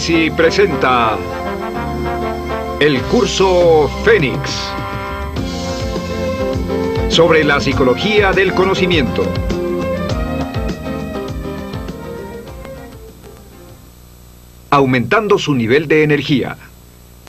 Presenta el curso Fénix sobre la psicología del conocimiento. Aumentando su nivel de energía.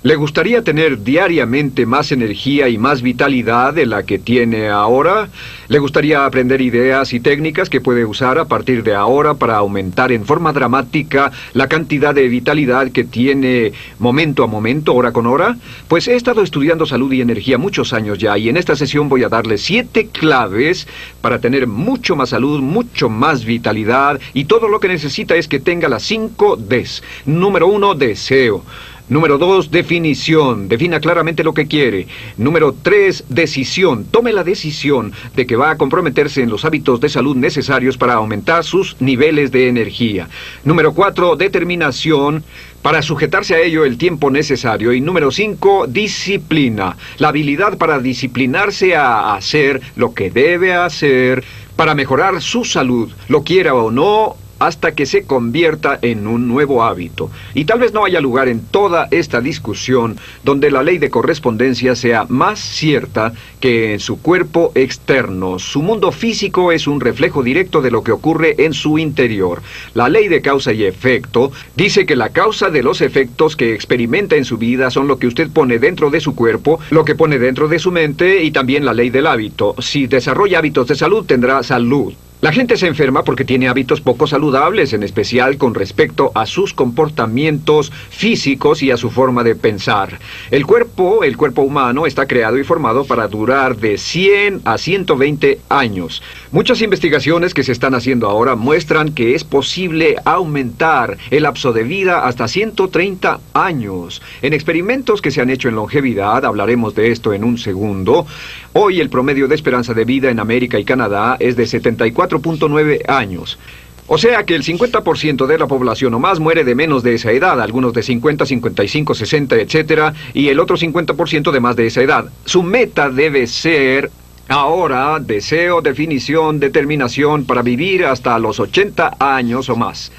¿Le gustaría tener diariamente más energía y más vitalidad de la que tiene ahora? ¿Le gustaría aprender ideas y técnicas que puede usar a partir de ahora para aumentar en forma dramática la cantidad de vitalidad que tiene momento a momento, hora con hora? Pues he estado estudiando salud y energía muchos años ya y en esta sesión voy a darle siete claves para tener mucho más salud, mucho más vitalidad y todo lo que necesita es que tenga las cinco Ds. Número uno, deseo. Número dos, definición. Defina claramente lo que quiere. Número tres, decisión. Tome la decisión de que va a comprometerse en los hábitos de salud necesarios para aumentar sus niveles de energía. Número cuatro, determinación para sujetarse a ello el tiempo necesario. Y número cinco, disciplina. La habilidad para disciplinarse a hacer lo que debe hacer para mejorar su salud, lo quiera o no, hasta que se convierta en un nuevo hábito. Y tal vez no haya lugar en toda esta discusión donde la ley de correspondencia sea más cierta que en su cuerpo externo. Su mundo físico es un reflejo directo de lo que ocurre en su interior. La ley de causa y efecto dice que la causa de los efectos que experimenta en su vida son lo que usted pone dentro de su cuerpo, lo que pone dentro de su mente y también la ley del hábito. Si desarrolla hábitos de salud, tendrá salud. La gente se enferma porque tiene hábitos poco saludables, en especial con respecto a sus comportamientos físicos y a su forma de pensar. El cuerpo, el cuerpo humano, está creado y formado para durar de 100 a 120 años. Muchas investigaciones que se están haciendo ahora muestran que es posible aumentar el lapso de vida hasta 130 años. En experimentos que se han hecho en longevidad, hablaremos de esto en un segundo, hoy el promedio de esperanza de vida en América y Canadá es de 74 4.9 años. O sea que el 50% de la población o más muere de menos de esa edad, algunos de 50, 55, 60, etc. Y el otro 50% de más de esa edad. Su meta debe ser ahora deseo, definición, determinación para vivir hasta los 80 años o más.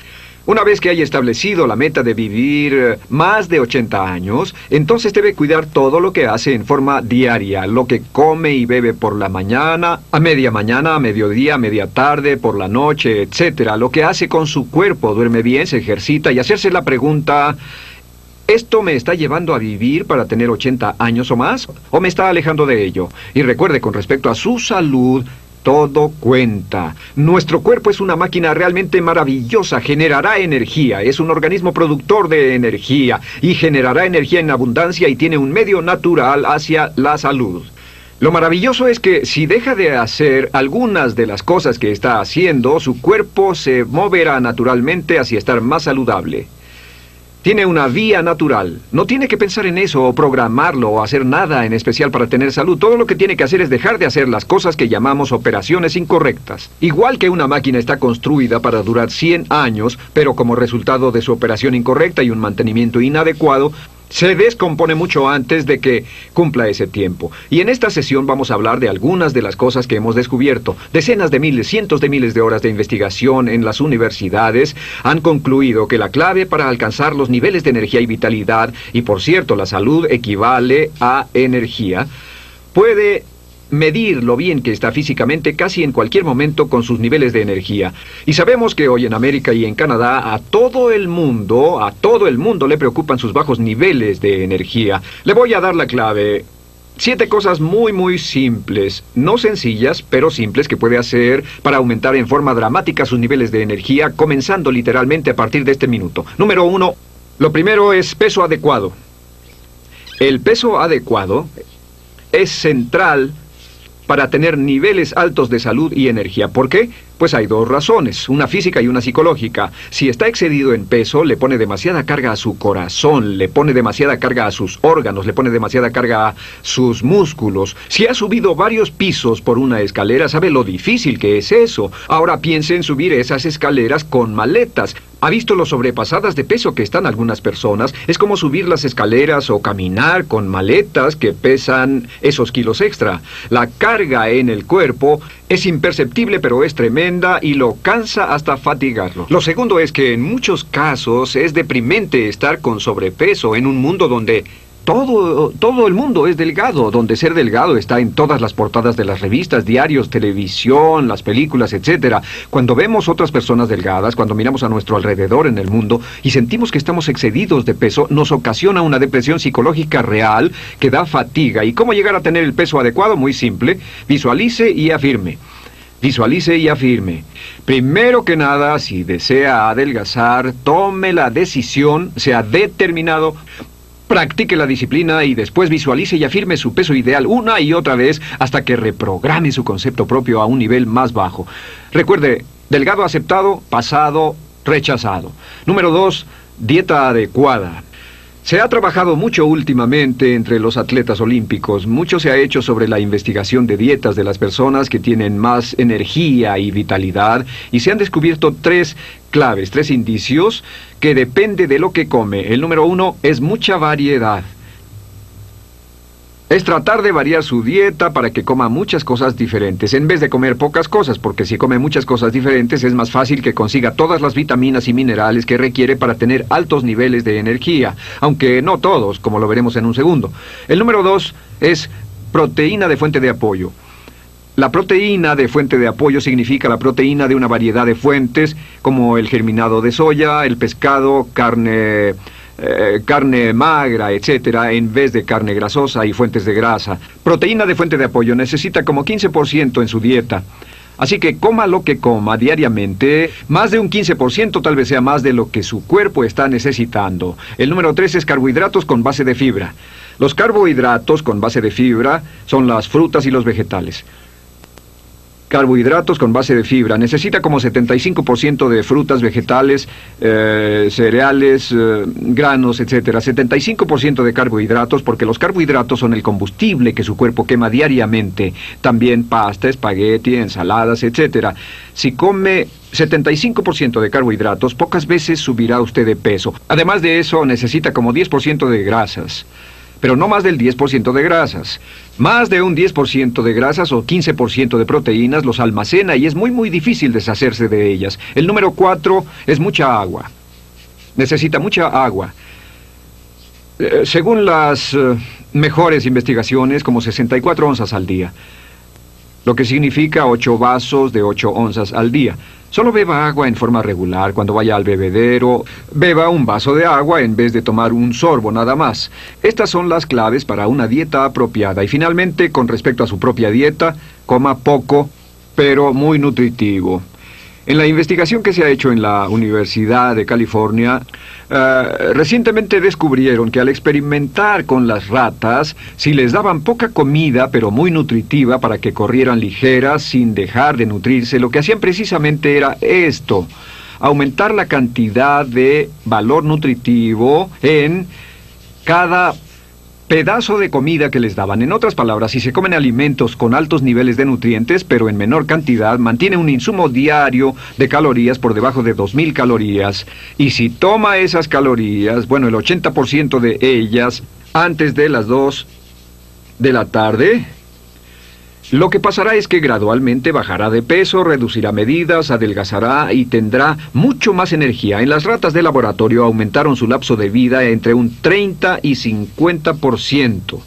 Una vez que haya establecido la meta de vivir eh, más de 80 años, entonces debe cuidar todo lo que hace en forma diaria, lo que come y bebe por la mañana, a media mañana, a mediodía, a media tarde, por la noche, etc. Lo que hace con su cuerpo, duerme bien, se ejercita y hacerse la pregunta, ¿Esto me está llevando a vivir para tener 80 años o más? ¿O me está alejando de ello? Y recuerde, con respecto a su salud, todo cuenta. Nuestro cuerpo es una máquina realmente maravillosa, generará energía, es un organismo productor de energía y generará energía en abundancia y tiene un medio natural hacia la salud. Lo maravilloso es que si deja de hacer algunas de las cosas que está haciendo, su cuerpo se moverá naturalmente hacia estar más saludable. Tiene una vía natural. No tiene que pensar en eso o programarlo o hacer nada en especial para tener salud. Todo lo que tiene que hacer es dejar de hacer las cosas que llamamos operaciones incorrectas. Igual que una máquina está construida para durar 100 años, pero como resultado de su operación incorrecta y un mantenimiento inadecuado, se descompone mucho antes de que cumpla ese tiempo. Y en esta sesión vamos a hablar de algunas de las cosas que hemos descubierto. Decenas de miles, cientos de miles de horas de investigación en las universidades han concluido que la clave para alcanzar los niveles de energía y vitalidad, y por cierto la salud equivale a energía, puede medir lo bien que está físicamente casi en cualquier momento con sus niveles de energía. Y sabemos que hoy en América y en Canadá a todo el mundo, a todo el mundo le preocupan sus bajos niveles de energía. Le voy a dar la clave. Siete cosas muy muy simples, no sencillas, pero simples que puede hacer para aumentar en forma dramática sus niveles de energía, comenzando literalmente a partir de este minuto. Número uno, lo primero es peso adecuado. El peso adecuado es central para tener niveles altos de salud y energía. ¿Por qué? Pues hay dos razones, una física y una psicológica. Si está excedido en peso, le pone demasiada carga a su corazón, le pone demasiada carga a sus órganos, le pone demasiada carga a sus músculos. Si ha subido varios pisos por una escalera, sabe lo difícil que es eso. Ahora piense en subir esas escaleras con maletas. ¿Ha visto lo sobrepasadas de peso que están algunas personas? Es como subir las escaleras o caminar con maletas que pesan esos kilos extra. La carga en el cuerpo es imperceptible pero es tremenda y lo cansa hasta fatigarlo. Lo segundo es que en muchos casos es deprimente estar con sobrepeso en un mundo donde todo, todo el mundo es delgado, donde ser delgado está en todas las portadas de las revistas, diarios, televisión, las películas, etc. Cuando vemos otras personas delgadas, cuando miramos a nuestro alrededor en el mundo y sentimos que estamos excedidos de peso, nos ocasiona una depresión psicológica real que da fatiga. ¿Y cómo llegar a tener el peso adecuado? Muy simple. Visualice y afirme. Visualice y afirme. Primero que nada, si desea adelgazar, tome la decisión, sea determinado, Practique la disciplina y después visualice y afirme su peso ideal una y otra vez hasta que reprograme su concepto propio a un nivel más bajo. Recuerde, delgado aceptado, pasado, rechazado. Número dos, dieta adecuada. Se ha trabajado mucho últimamente entre los atletas olímpicos. Mucho se ha hecho sobre la investigación de dietas de las personas que tienen más energía y vitalidad y se han descubierto tres claves, tres indicios que depende de lo que come. El número uno es mucha variedad es tratar de variar su dieta para que coma muchas cosas diferentes, en vez de comer pocas cosas, porque si come muchas cosas diferentes es más fácil que consiga todas las vitaminas y minerales que requiere para tener altos niveles de energía, aunque no todos, como lo veremos en un segundo. El número dos es proteína de fuente de apoyo. La proteína de fuente de apoyo significa la proteína de una variedad de fuentes, como el germinado de soya, el pescado, carne eh, carne magra, etcétera, en vez de carne grasosa y fuentes de grasa. Proteína de fuente de apoyo necesita como 15% en su dieta. Así que coma lo que coma diariamente, más de un 15% tal vez sea más de lo que su cuerpo está necesitando. El número 3 es carbohidratos con base de fibra. Los carbohidratos con base de fibra son las frutas y los vegetales carbohidratos con base de fibra. Necesita como 75% de frutas, vegetales, eh, cereales, eh, granos, etc. 75% de carbohidratos porque los carbohidratos son el combustible que su cuerpo quema diariamente. También pasta, espagueti, ensaladas, etc. Si come 75% de carbohidratos, pocas veces subirá usted de peso. Además de eso, necesita como 10% de grasas pero no más del 10% de grasas. Más de un 10% de grasas o 15% de proteínas los almacena y es muy muy difícil deshacerse de ellas. El número 4 es mucha agua. Necesita mucha agua. Eh, según las eh, mejores investigaciones, como 64 onzas al día, lo que significa 8 vasos de 8 onzas al día. Solo beba agua en forma regular cuando vaya al bebedero. Beba un vaso de agua en vez de tomar un sorbo nada más. Estas son las claves para una dieta apropiada. Y finalmente, con respecto a su propia dieta, coma poco, pero muy nutritivo. En la investigación que se ha hecho en la Universidad de California, eh, recientemente descubrieron que al experimentar con las ratas, si les daban poca comida pero muy nutritiva para que corrieran ligeras sin dejar de nutrirse, lo que hacían precisamente era esto, aumentar la cantidad de valor nutritivo en cada pedazo de comida que les daban. En otras palabras, si se comen alimentos con altos niveles de nutrientes, pero en menor cantidad, mantiene un insumo diario de calorías por debajo de 2.000 calorías. Y si toma esas calorías, bueno, el 80% de ellas antes de las 2 de la tarde, lo que pasará es que gradualmente bajará de peso, reducirá medidas, adelgazará y tendrá mucho más energía. En las ratas de laboratorio aumentaron su lapso de vida entre un 30 y 50%.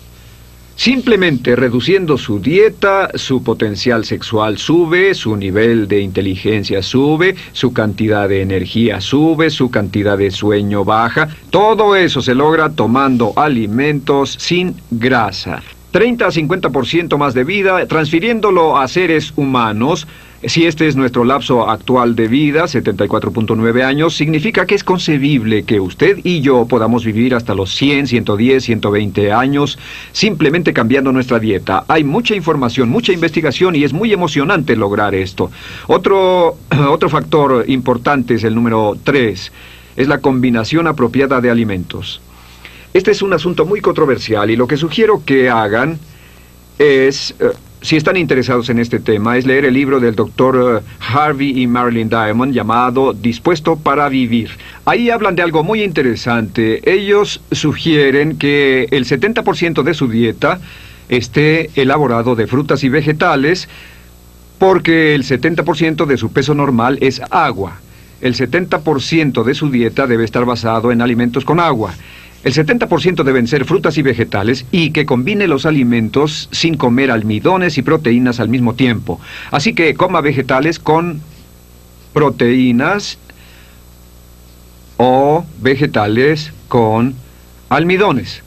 Simplemente reduciendo su dieta, su potencial sexual sube, su nivel de inteligencia sube, su cantidad de energía sube, su cantidad de sueño baja. Todo eso se logra tomando alimentos sin grasa. 30 a 50% más de vida, transfiriéndolo a seres humanos, si este es nuestro lapso actual de vida, 74.9 años, significa que es concebible que usted y yo podamos vivir hasta los 100, 110, 120 años simplemente cambiando nuestra dieta. Hay mucha información, mucha investigación y es muy emocionante lograr esto. Otro, otro factor importante es el número 3, es la combinación apropiada de alimentos. Este es un asunto muy controversial y lo que sugiero que hagan es... Eh, si están interesados en este tema, es leer el libro del doctor eh, Harvey y Marilyn Diamond llamado Dispuesto para Vivir. Ahí hablan de algo muy interesante. Ellos sugieren que el 70% de su dieta esté elaborado de frutas y vegetales porque el 70% de su peso normal es agua. El 70% de su dieta debe estar basado en alimentos con agua. El 70% deben ser frutas y vegetales y que combine los alimentos sin comer almidones y proteínas al mismo tiempo. Así que coma vegetales con proteínas o vegetales con almidones.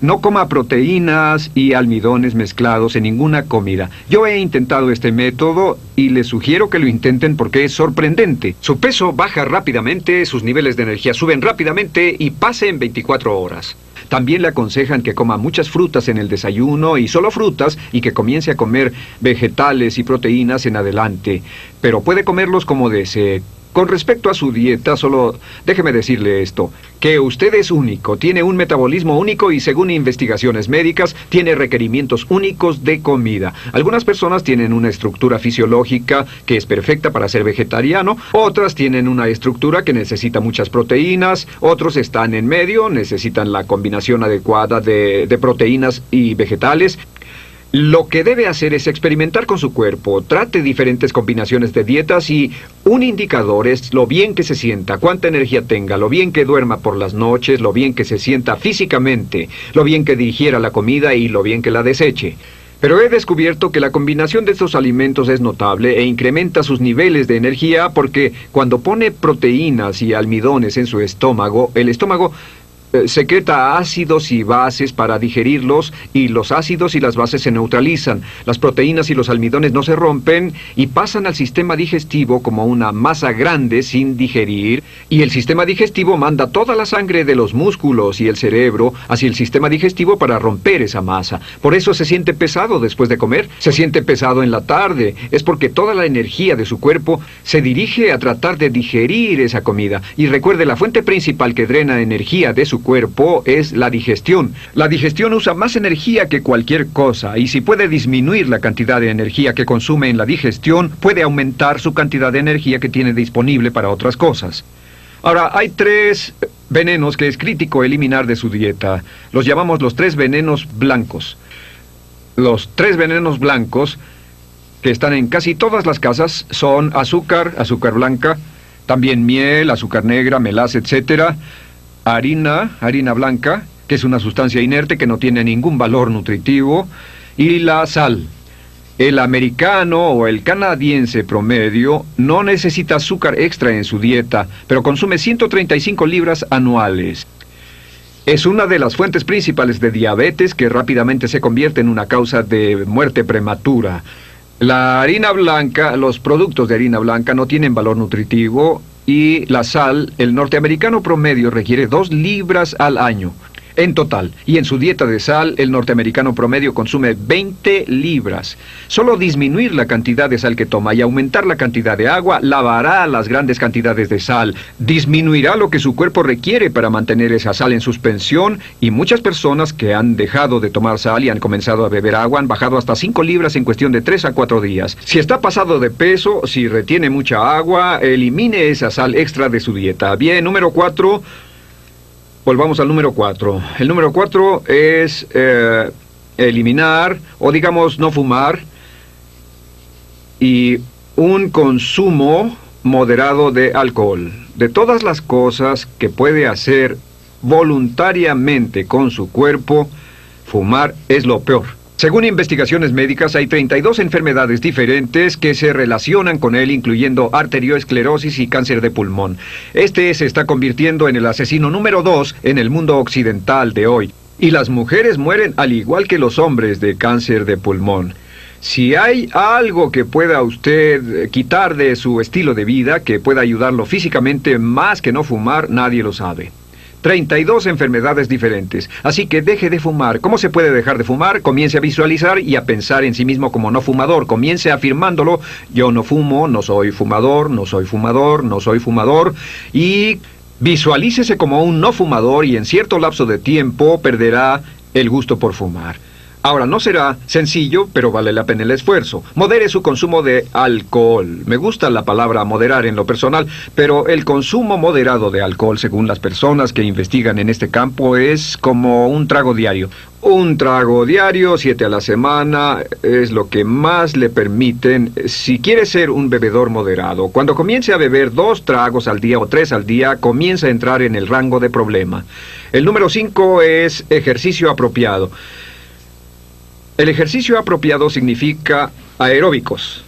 No coma proteínas y almidones mezclados en ninguna comida. Yo he intentado este método y les sugiero que lo intenten porque es sorprendente. Su peso baja rápidamente, sus niveles de energía suben rápidamente y pase en 24 horas. También le aconsejan que coma muchas frutas en el desayuno y solo frutas y que comience a comer vegetales y proteínas en adelante. Pero puede comerlos como desee. Con respecto a su dieta, solo déjeme decirle esto, que usted es único, tiene un metabolismo único y según investigaciones médicas, tiene requerimientos únicos de comida. Algunas personas tienen una estructura fisiológica que es perfecta para ser vegetariano, otras tienen una estructura que necesita muchas proteínas, otros están en medio, necesitan la combinación adecuada de, de proteínas y vegetales, lo que debe hacer es experimentar con su cuerpo, trate diferentes combinaciones de dietas y un indicador es lo bien que se sienta, cuánta energía tenga, lo bien que duerma por las noches, lo bien que se sienta físicamente, lo bien que digiera la comida y lo bien que la deseche. Pero he descubierto que la combinación de estos alimentos es notable e incrementa sus niveles de energía porque cuando pone proteínas y almidones en su estómago, el estómago secreta ácidos y bases para digerirlos y los ácidos y las bases se neutralizan. Las proteínas y los almidones no se rompen y pasan al sistema digestivo como una masa grande sin digerir y el sistema digestivo manda toda la sangre de los músculos y el cerebro hacia el sistema digestivo para romper esa masa. Por eso se siente pesado después de comer, se siente pesado en la tarde. Es porque toda la energía de su cuerpo se dirige a tratar de digerir esa comida. Y recuerde, la fuente principal que drena energía de su cuerpo es la digestión. La digestión usa más energía que cualquier cosa y si puede disminuir la cantidad de energía que consume en la digestión, puede aumentar su cantidad de energía que tiene disponible para otras cosas. Ahora, hay tres venenos que es crítico eliminar de su dieta. Los llamamos los tres venenos blancos. Los tres venenos blancos que están en casi todas las casas son azúcar, azúcar blanca, también miel, azúcar negra, melaza, etcétera, harina, harina blanca, que es una sustancia inerte que no tiene ningún valor nutritivo, y la sal. El americano o el canadiense promedio no necesita azúcar extra en su dieta, pero consume 135 libras anuales. Es una de las fuentes principales de diabetes que rápidamente se convierte en una causa de muerte prematura. La harina blanca, los productos de harina blanca no tienen valor nutritivo y la sal, el norteamericano promedio requiere dos libras al año en total. Y en su dieta de sal, el norteamericano promedio consume 20 libras. Solo disminuir la cantidad de sal que toma y aumentar la cantidad de agua lavará las grandes cantidades de sal, disminuirá lo que su cuerpo requiere para mantener esa sal en suspensión y muchas personas que han dejado de tomar sal y han comenzado a beber agua han bajado hasta 5 libras en cuestión de 3 a 4 días. Si está pasado de peso, si retiene mucha agua, elimine esa sal extra de su dieta. Bien, número 4 Volvamos al número 4. El número 4 es eh, eliminar o digamos no fumar y un consumo moderado de alcohol. De todas las cosas que puede hacer voluntariamente con su cuerpo, fumar es lo peor. Según investigaciones médicas, hay 32 enfermedades diferentes que se relacionan con él, incluyendo arterioesclerosis y cáncer de pulmón. Este se está convirtiendo en el asesino número 2 en el mundo occidental de hoy. Y las mujeres mueren al igual que los hombres de cáncer de pulmón. Si hay algo que pueda usted quitar de su estilo de vida, que pueda ayudarlo físicamente más que no fumar, nadie lo sabe. 32 enfermedades diferentes. Así que deje de fumar. ¿Cómo se puede dejar de fumar? Comience a visualizar y a pensar en sí mismo como no fumador. Comience afirmándolo. Yo no fumo, no soy fumador, no soy fumador, no soy fumador. Y visualícese como un no fumador y en cierto lapso de tiempo perderá el gusto por fumar. Ahora, no será sencillo, pero vale la pena el esfuerzo. Modere su consumo de alcohol. Me gusta la palabra moderar en lo personal, pero el consumo moderado de alcohol, según las personas que investigan en este campo, es como un trago diario. Un trago diario, siete a la semana, es lo que más le permiten si quiere ser un bebedor moderado. Cuando comience a beber dos tragos al día o tres al día, comienza a entrar en el rango de problema. El número cinco es ejercicio apropiado. El ejercicio apropiado significa aeróbicos.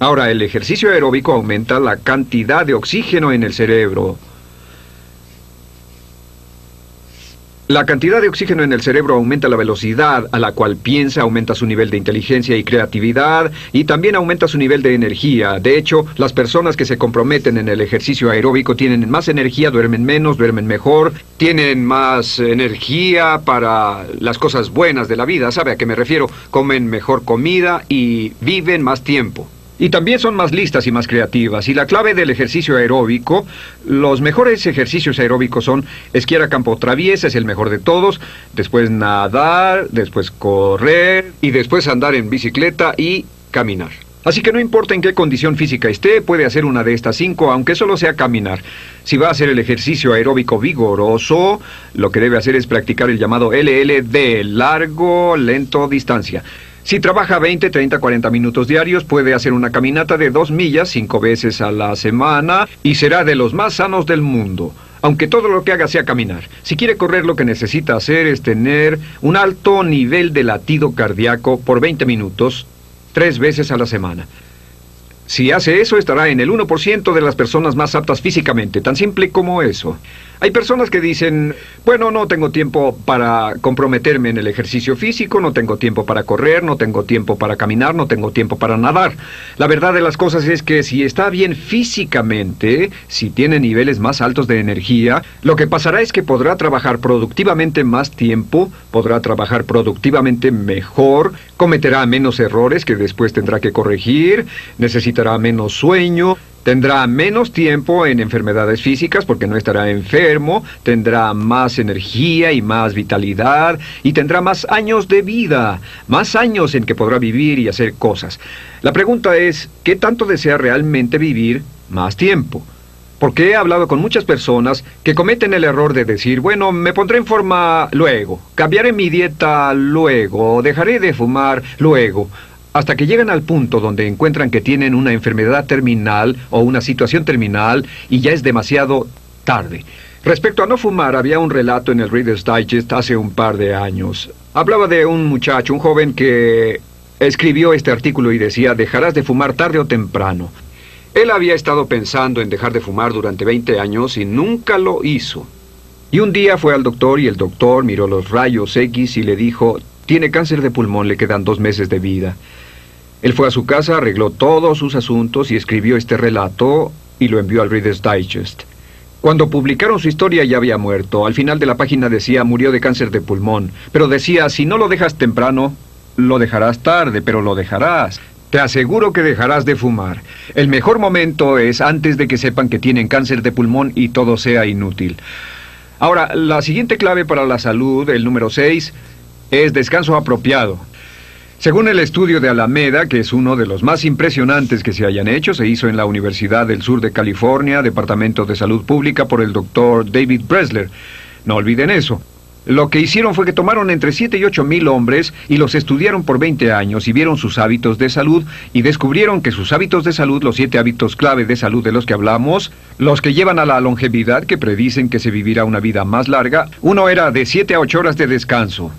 Ahora, el ejercicio aeróbico aumenta la cantidad de oxígeno en el cerebro. La cantidad de oxígeno en el cerebro aumenta la velocidad a la cual piensa, aumenta su nivel de inteligencia y creatividad y también aumenta su nivel de energía. De hecho, las personas que se comprometen en el ejercicio aeróbico tienen más energía, duermen menos, duermen mejor, tienen más energía para las cosas buenas de la vida. ¿Sabe a qué me refiero? Comen mejor comida y viven más tiempo. Y también son más listas y más creativas. Y la clave del ejercicio aeróbico, los mejores ejercicios aeróbicos son esquiar a campo traviesa, es el mejor de todos, después nadar, después correr y después andar en bicicleta y caminar. Así que no importa en qué condición física esté, puede hacer una de estas cinco, aunque solo sea caminar. Si va a hacer el ejercicio aeróbico vigoroso, lo que debe hacer es practicar el llamado LLD, largo, lento, distancia. Si trabaja 20, 30, 40 minutos diarios, puede hacer una caminata de dos millas cinco veces a la semana y será de los más sanos del mundo. Aunque todo lo que haga sea caminar. Si quiere correr, lo que necesita hacer es tener un alto nivel de latido cardíaco por 20 minutos, tres veces a la semana. Si hace eso, estará en el 1% de las personas más aptas físicamente, tan simple como eso. Hay personas que dicen, bueno, no tengo tiempo para comprometerme en el ejercicio físico, no tengo tiempo para correr, no tengo tiempo para caminar, no tengo tiempo para nadar. La verdad de las cosas es que si está bien físicamente, si tiene niveles más altos de energía, lo que pasará es que podrá trabajar productivamente más tiempo, podrá trabajar productivamente mejor, cometerá menos errores que después tendrá que corregir, necesitará menos sueño, Tendrá menos tiempo en enfermedades físicas porque no estará enfermo, tendrá más energía y más vitalidad y tendrá más años de vida, más años en que podrá vivir y hacer cosas. La pregunta es, ¿qué tanto desea realmente vivir más tiempo? Porque he hablado con muchas personas que cometen el error de decir, bueno, me pondré en forma luego, cambiaré mi dieta luego, dejaré de fumar luego hasta que llegan al punto donde encuentran que tienen una enfermedad terminal o una situación terminal y ya es demasiado tarde. Respecto a no fumar, había un relato en el Reader's Digest hace un par de años. Hablaba de un muchacho, un joven que escribió este artículo y decía, dejarás de fumar tarde o temprano. Él había estado pensando en dejar de fumar durante 20 años y nunca lo hizo. Y un día fue al doctor y el doctor miró los rayos X y le dijo, tiene cáncer de pulmón, le quedan dos meses de vida. Él fue a su casa, arregló todos sus asuntos y escribió este relato y lo envió al Reader's Digest. Cuando publicaron su historia ya había muerto. Al final de la página decía murió de cáncer de pulmón. Pero decía, si no lo dejas temprano, lo dejarás tarde, pero lo dejarás. Te aseguro que dejarás de fumar. El mejor momento es antes de que sepan que tienen cáncer de pulmón y todo sea inútil. Ahora, la siguiente clave para la salud, el número 6, es descanso apropiado. Según el estudio de Alameda, que es uno de los más impresionantes que se hayan hecho, se hizo en la Universidad del Sur de California, Departamento de Salud Pública, por el doctor David Bresler. No olviden eso. Lo que hicieron fue que tomaron entre 7 y 8 mil hombres y los estudiaron por 20 años y vieron sus hábitos de salud y descubrieron que sus hábitos de salud, los siete hábitos clave de salud de los que hablamos, los que llevan a la longevidad, que predicen que se vivirá una vida más larga, uno era de 7 a 8 horas de descanso.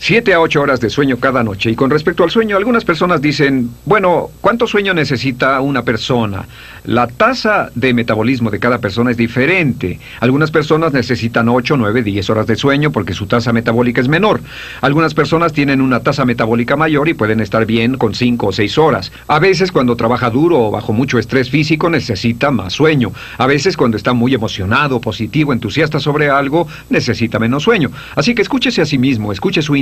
Siete a ocho horas de sueño cada noche. Y con respecto al sueño, algunas personas dicen, bueno, ¿cuánto sueño necesita una persona? La tasa de metabolismo de cada persona es diferente. Algunas personas necesitan ocho, nueve, diez horas de sueño porque su tasa metabólica es menor. Algunas personas tienen una tasa metabólica mayor y pueden estar bien con cinco o seis horas. A veces cuando trabaja duro o bajo mucho estrés físico necesita más sueño. A veces cuando está muy emocionado, positivo, entusiasta sobre algo, necesita menos sueño. Así que escúchese a sí mismo, escuche su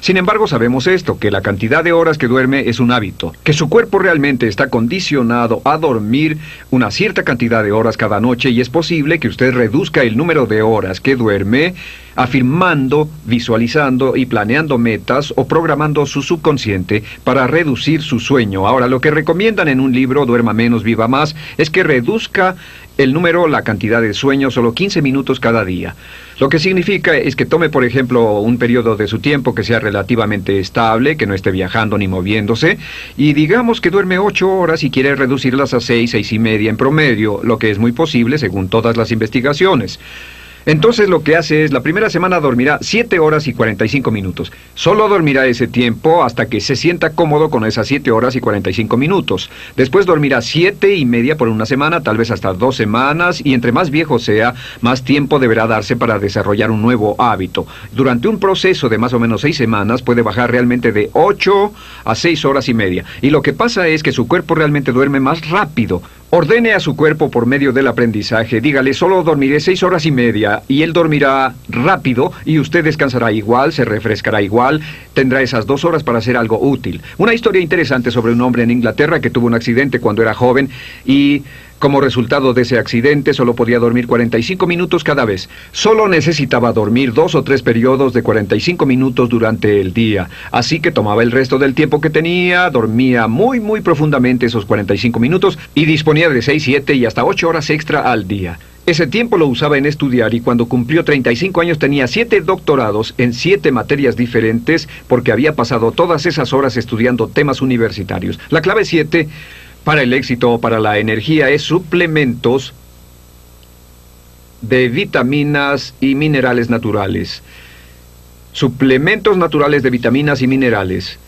Sin embargo, sabemos esto, que la cantidad de horas que duerme es un hábito, que su cuerpo realmente está condicionado a dormir una cierta cantidad de horas cada noche y es posible que usted reduzca el número de horas que duerme afirmando, visualizando y planeando metas o programando su subconsciente para reducir su sueño. Ahora, lo que recomiendan en un libro Duerma menos, viva más, es que reduzca el número, la cantidad de sueño, solo 15 minutos cada día. Lo que significa es que tome, por ejemplo, un periodo de su tiempo que sea relativamente estable, que no esté viajando ni moviéndose, y digamos que duerme 8 horas y quiere reducirlas a 6, 6 y media en promedio, lo que es muy posible según todas las investigaciones. Entonces lo que hace es, la primera semana dormirá 7 horas y 45 minutos. Solo dormirá ese tiempo hasta que se sienta cómodo con esas 7 horas y 45 minutos. Después dormirá 7 y media por una semana, tal vez hasta dos semanas, y entre más viejo sea, más tiempo deberá darse para desarrollar un nuevo hábito. Durante un proceso de más o menos 6 semanas puede bajar realmente de 8 a 6 horas y media. Y lo que pasa es que su cuerpo realmente duerme más rápido. Ordene a su cuerpo por medio del aprendizaje, dígale, solo dormiré seis horas y media, y él dormirá rápido, y usted descansará igual, se refrescará igual, tendrá esas dos horas para hacer algo útil. Una historia interesante sobre un hombre en Inglaterra que tuvo un accidente cuando era joven, y como resultado de ese accidente, solo podía dormir 45 minutos cada vez. Solo necesitaba dormir dos o tres periodos de 45 minutos durante el día. Así que tomaba el resto del tiempo que tenía, dormía muy, muy profundamente esos 45 minutos y disponía de 6, 7 y hasta 8 horas extra al día. Ese tiempo lo usaba en estudiar y cuando cumplió 35 años tenía siete doctorados en siete materias diferentes porque había pasado todas esas horas estudiando temas universitarios. La clave 7 para el éxito o para la energía es suplementos de vitaminas y minerales naturales. Suplementos naturales de vitaminas y minerales.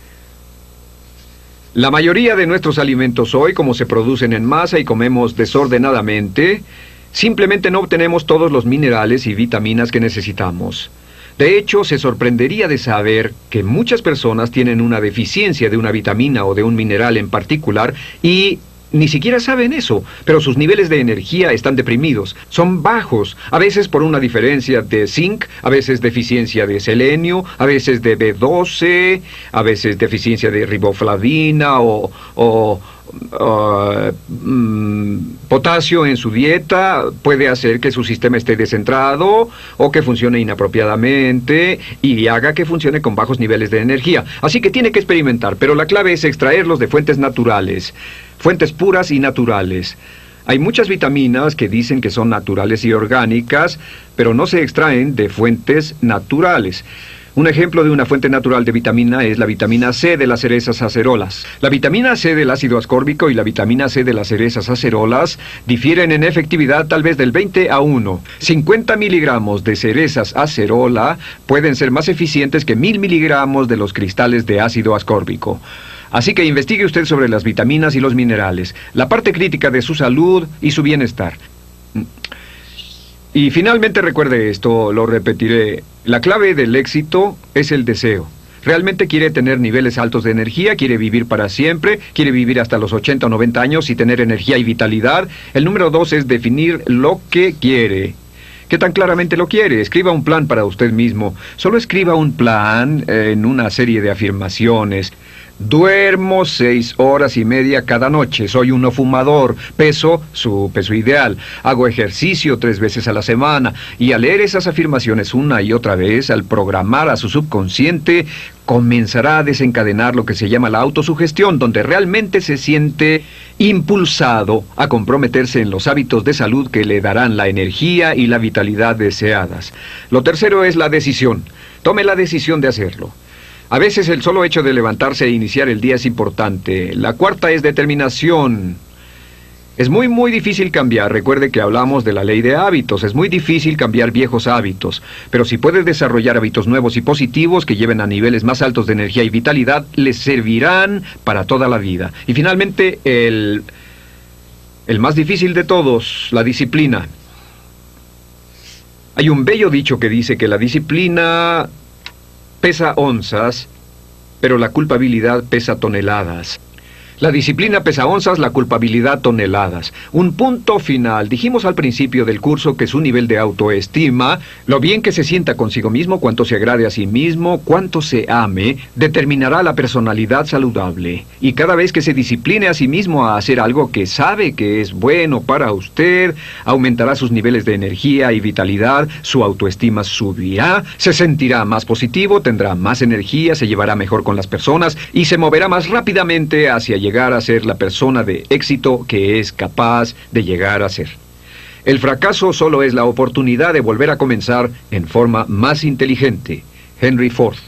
La mayoría de nuestros alimentos hoy, como se producen en masa y comemos desordenadamente, simplemente no obtenemos todos los minerales y vitaminas que necesitamos. De hecho, se sorprendería de saber que muchas personas tienen una deficiencia de una vitamina o de un mineral en particular y ni siquiera saben eso, pero sus niveles de energía están deprimidos, son bajos, a veces por una diferencia de zinc, a veces deficiencia de selenio, a veces de B12, a veces deficiencia de riboflavina o, o Uh, mm, potasio en su dieta puede hacer que su sistema esté descentrado o que funcione inapropiadamente y haga que funcione con bajos niveles de energía. Así que tiene que experimentar, pero la clave es extraerlos de fuentes naturales, fuentes puras y naturales. Hay muchas vitaminas que dicen que son naturales y orgánicas, pero no se extraen de fuentes naturales. Un ejemplo de una fuente natural de vitamina es la vitamina C de las cerezas acerolas. La vitamina C del ácido ascórbico y la vitamina C de las cerezas acerolas difieren en efectividad tal vez del 20 a 1. 50 miligramos de cerezas acerola pueden ser más eficientes que 1000 miligramos de los cristales de ácido ascórbico. Así que investigue usted sobre las vitaminas y los minerales, la parte crítica de su salud y su bienestar. Y finalmente recuerde esto, lo repetiré, la clave del éxito es el deseo. Realmente quiere tener niveles altos de energía, quiere vivir para siempre, quiere vivir hasta los 80 o 90 años y tener energía y vitalidad. El número dos es definir lo que quiere. ¿Qué tan claramente lo quiere? Escriba un plan para usted mismo. Solo escriba un plan en una serie de afirmaciones. Duermo seis horas y media cada noche. Soy uno fumador. Peso su peso ideal. Hago ejercicio tres veces a la semana. Y al leer esas afirmaciones una y otra vez, al programar a su subconsciente, comenzará a desencadenar lo que se llama la autosugestión, donde realmente se siente impulsado a comprometerse en los hábitos de salud que le darán la energía y la vitalidad deseadas. Lo tercero es la decisión. Tome la decisión de hacerlo. A veces el solo hecho de levantarse e iniciar el día es importante. La cuarta es determinación. Es muy, muy difícil cambiar. Recuerde que hablamos de la ley de hábitos. Es muy difícil cambiar viejos hábitos. Pero si puede desarrollar hábitos nuevos y positivos que lleven a niveles más altos de energía y vitalidad, les servirán para toda la vida. Y finalmente, el, el más difícil de todos, la disciplina. Hay un bello dicho que dice que la disciplina pesa onzas, pero la culpabilidad pesa toneladas. La disciplina pesa onzas, la culpabilidad toneladas. Un punto final. Dijimos al principio del curso que su nivel de autoestima, lo bien que se sienta consigo mismo, cuánto se agrade a sí mismo, cuánto se ame, determinará la personalidad saludable. Y cada vez que se discipline a sí mismo a hacer algo que sabe que es bueno para usted, aumentará sus niveles de energía y vitalidad, su autoestima subirá, se sentirá más positivo, tendrá más energía, se llevará mejor con las personas y se moverá más rápidamente hacia llegar a ser la persona de éxito que es capaz de llegar a ser. El fracaso solo es la oportunidad de volver a comenzar en forma más inteligente. Henry Ford.